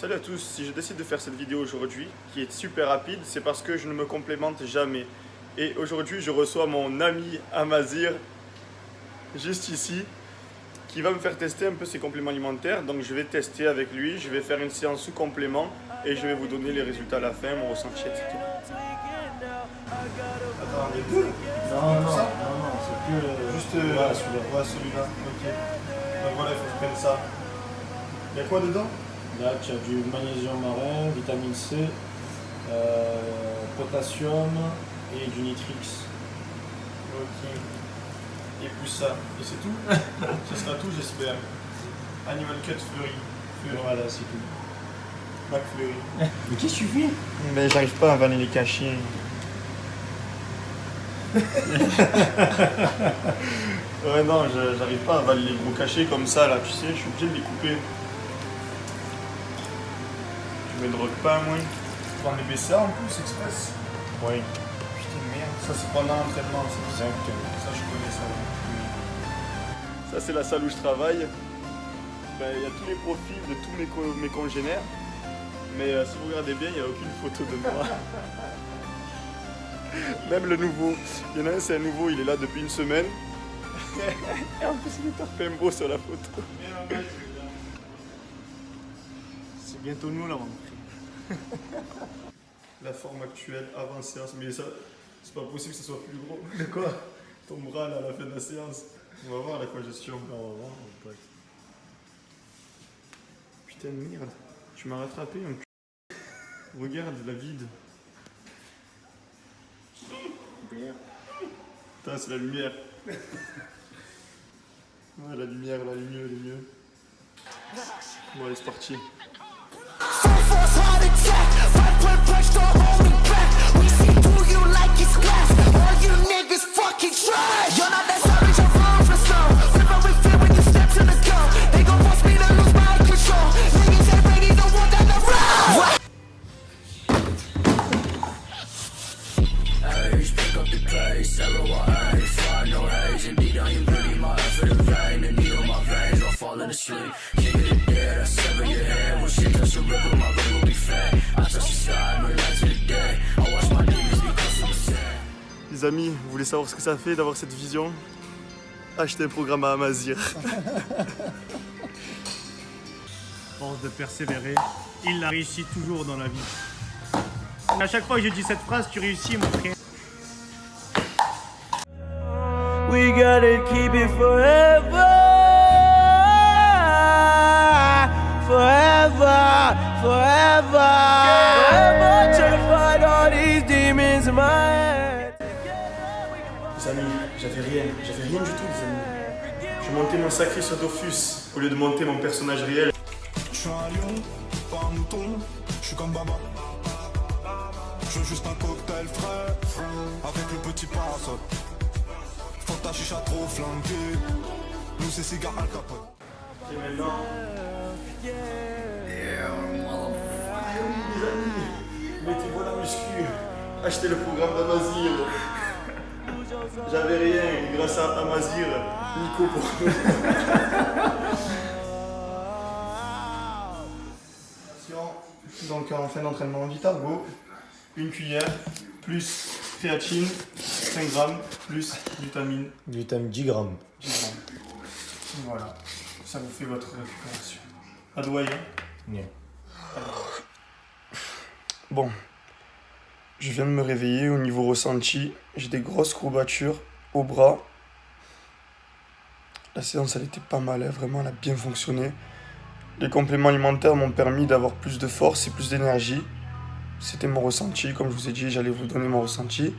Salut à tous, si je décide de faire cette vidéo aujourd'hui, qui est super rapide, c'est parce que je ne me complémente jamais. Et aujourd'hui, je reçois mon ami Amazir, juste ici, qui va me faire tester un peu ses compléments alimentaires. Donc je vais tester avec lui, je vais faire une séance sous complément et je vais vous donner les résultats à la fin, mon ressenti, etc. Attends, les deux Non, non, non, non, c'est que euh, Juste euh, voilà, celui-là. Ouais, celui-là, ok. Donc voilà, il faut que je prenne ça. Il y a quoi dedans? Là, tu as du magnésium marin, vitamine C, euh, potassium et du nitrix. Ok. Et plus ça. Et c'est tout Ça sera tout, j'espère. Animal Cut Fleury. Fleury. Voilà, c'est tout. McFleury. Mais qu'est-ce que tu fais? Mais j'arrive pas à avaler les cachets. ouais non, j'arrive pas à avaler les gros cachets comme ça là, tu sais, je suis obligé de les couper. Tu me drogues pas moi prends des BCA en plus, express Oui. Putain, merde. Ça, c'est pendant l'entraînement, c'est bizarre. Ça, je connais ça. Ça c'est la salle où je travaille. Ben, Il y a tous les profils de tous mes, co- mes congénères. Mais euh, si vous regardez bien, il n'y a aucune photo de moi. Même le nouveau. Il y en a un, c'est un nouveau, il est là depuis une semaine. Et en plus, il est Tarpembo sur la photo. C'est bientôt nous, là, mon La forme actuelle avant séance, mais ça, c'est pas possible que ce soit plus gros. De quoi? Ton bras, là, à la fin de la séance. On va voir la congestion. On va voir. Putain de merde, tu m'as rattrapé un cul. Regarde la vide. Putain, c'est la lumière. Ouais, la lumière, là, elle est mieux, elle est mieux. Bon, allez, c'est parti. Asleep, king of the dead, I sever your head, when shit touch the river, my ring will be fed, I touch the sky, no light to the day, I watch my demons become super sad. Les amis, vous voulez savoir ce que ça fait d'avoir cette vision? Achetez un programme à Amazir. force de persévérer, il la réussit toujours dans la vie. À chaque fois que je dis cette phrase, tu réussis, mon frère. We gotta keep it forever. Forever, forever. Forever trying to fight all these demons in my head. Les amis, j'avais rien, j'avais rien du tout, les amis. Je montais mon sacré sur Dofus au lieu de monter mon personnage réel. Je suis un lion, pas un mouton, je suis comme Baba. Je veux juste un cocktail frais, avec le petit parasol. Faut ta chicha trop flanquée, nous c'est cigare Al Capone. Et maintenant. Les amis, mettez-vous la muscu. Achetez le programme d'Amazir. J'avais rien, grâce à Amazir, Nico pour nous. Donc en fin d'entraînement, Vitargo, une cuillère, plus créatine, 5 grammes, plus vitamine Vitamine 10 grammes. 10 grammes. Voilà, ça vous fait votre récupération. À doigt, hein Ouais. Bon, je viens de me réveiller au niveau ressenti. J'ai des grosses courbatures au bras. La séance, elle était pas mal, hein, vraiment, elle a bien fonctionné. Les compléments alimentaires m'ont permis d'avoir plus de force et plus d'énergie. C'était mon ressenti, comme je vous ai dit, j'allais vous donner mon ressenti.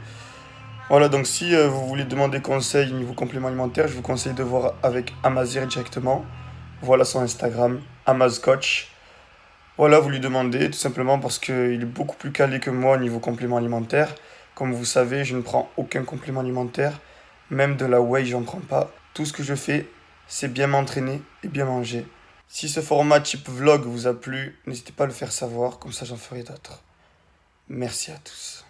Voilà, donc si euh, vous voulez demander conseil niveau compléments alimentaires, je vous conseille de voir avec Amazir directement. Voilà son Instagram, AmazCoach. Voilà, vous lui demandez tout simplement parce qu'il est beaucoup plus calé que moi au niveau complément alimentaire. Comme vous savez, je ne prends aucun complément alimentaire, même de la whey, j'en prends pas. Tout ce que je fais, c'est bien m'entraîner et bien manger. Si ce format type vlog vous a plu, n'hésitez pas à le faire savoir, comme ça j'en ferai d'autres. Merci à tous.